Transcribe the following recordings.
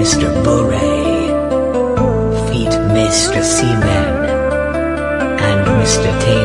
Mr. Bore, feat Mr. Seaman, and Mr. Taymeng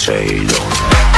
谁懂？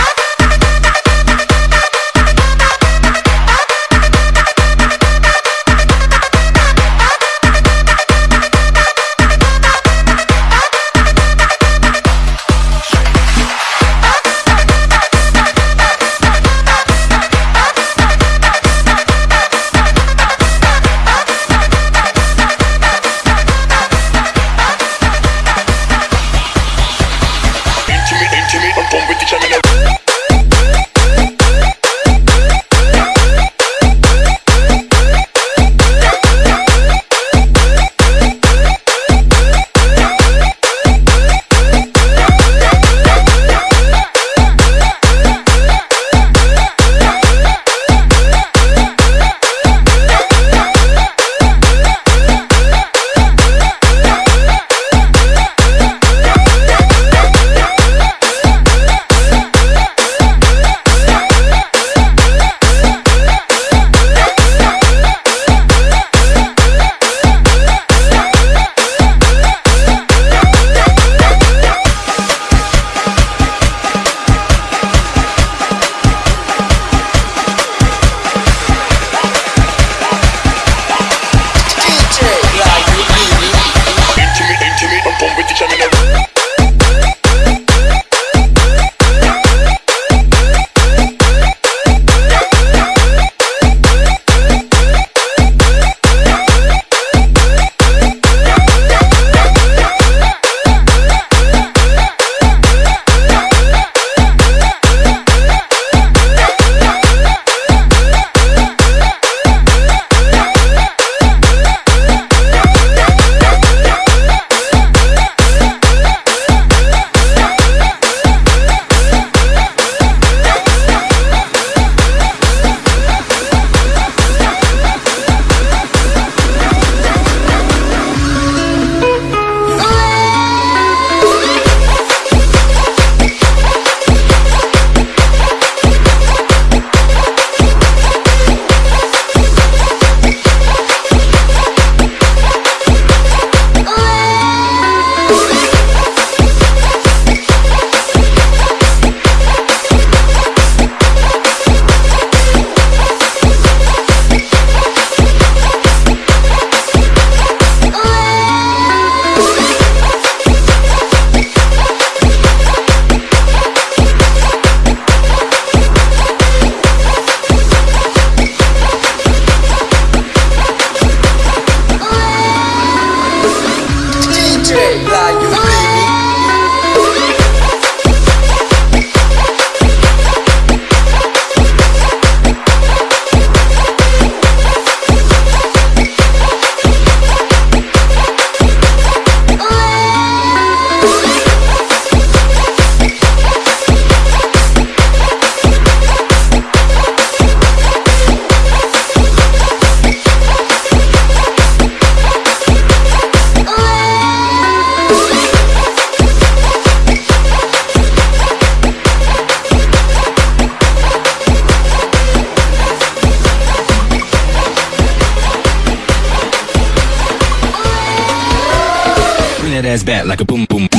ass bad like a boom boom.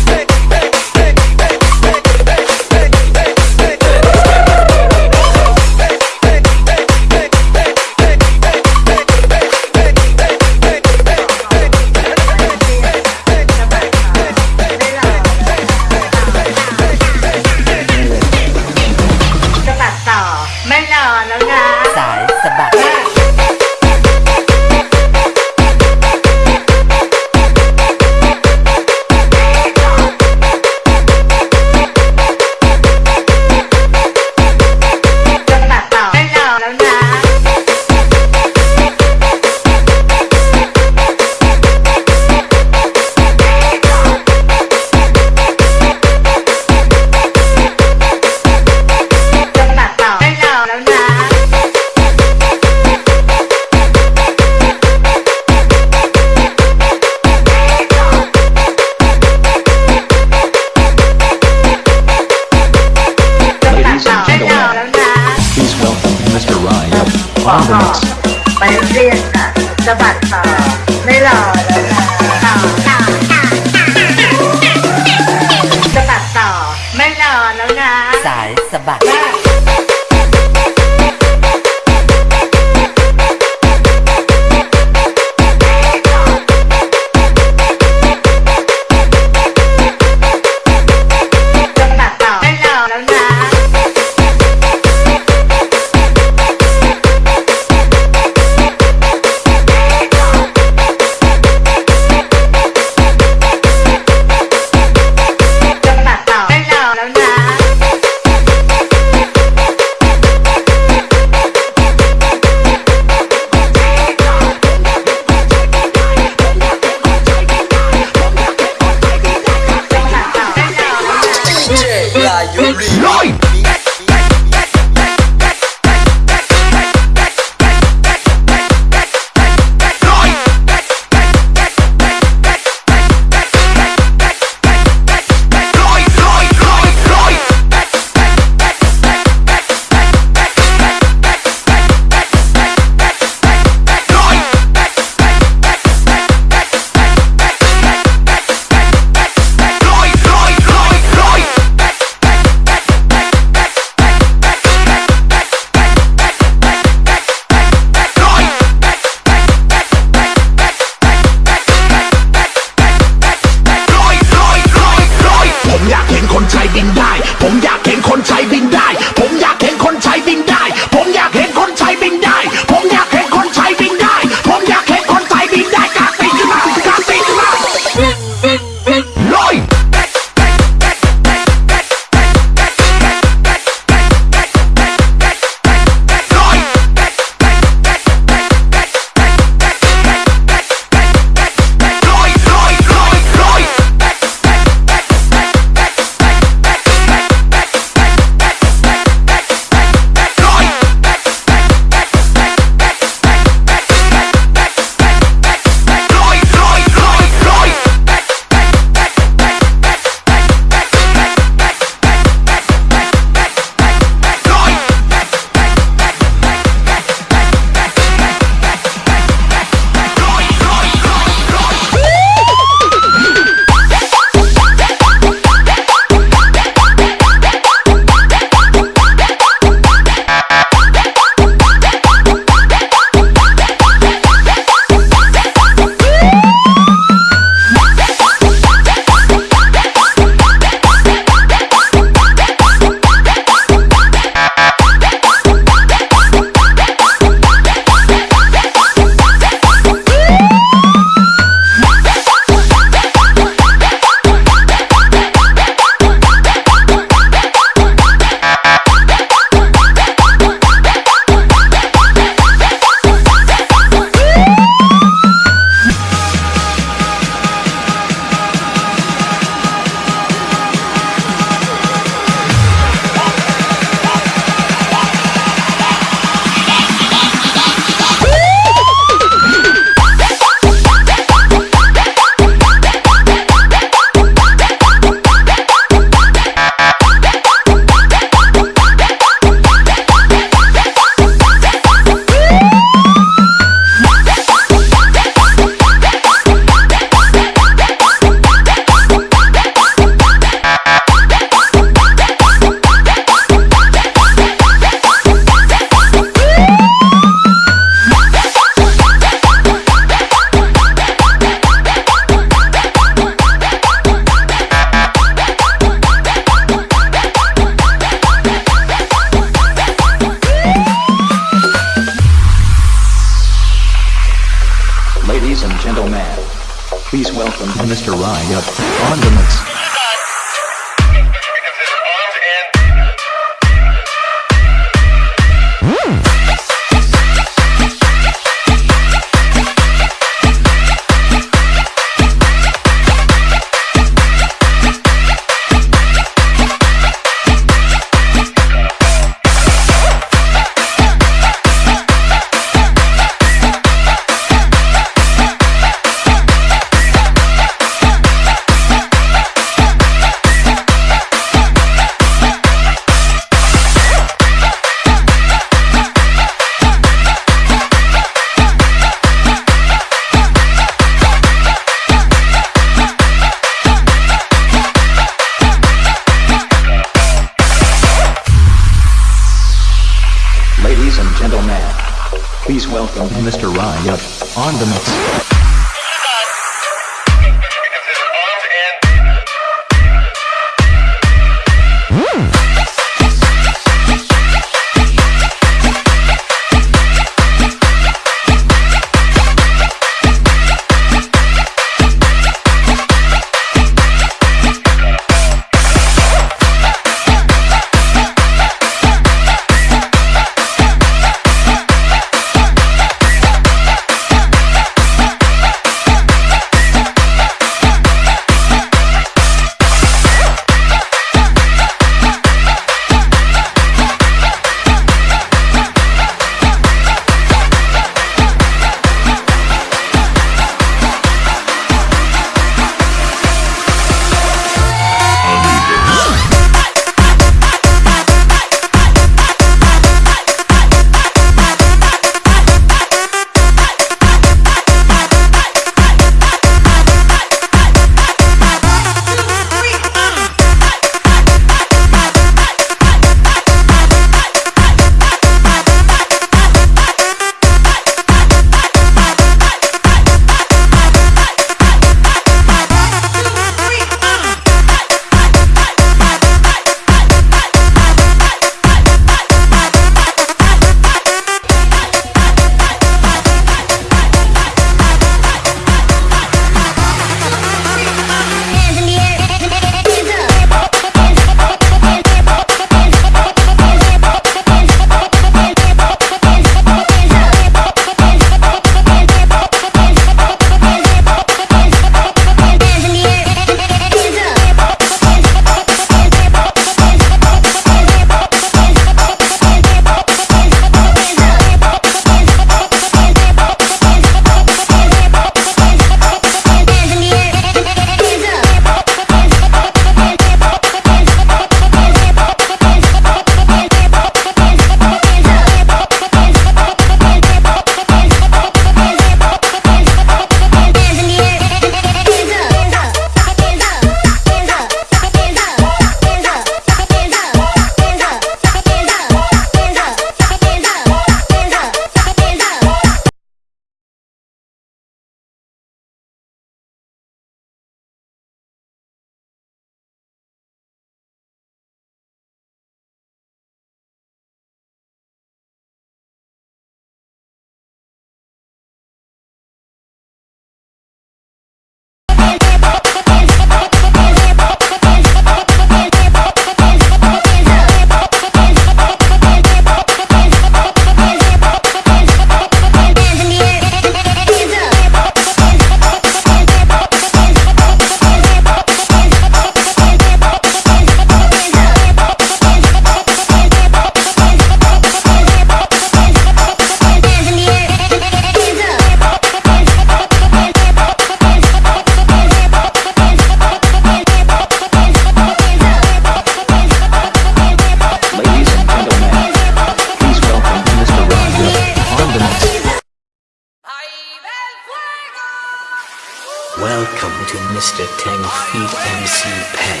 Welcome to Mr. Tang Feet MC Pen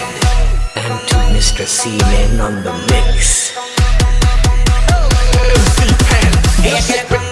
and to Mr. C-Man on the mix. MC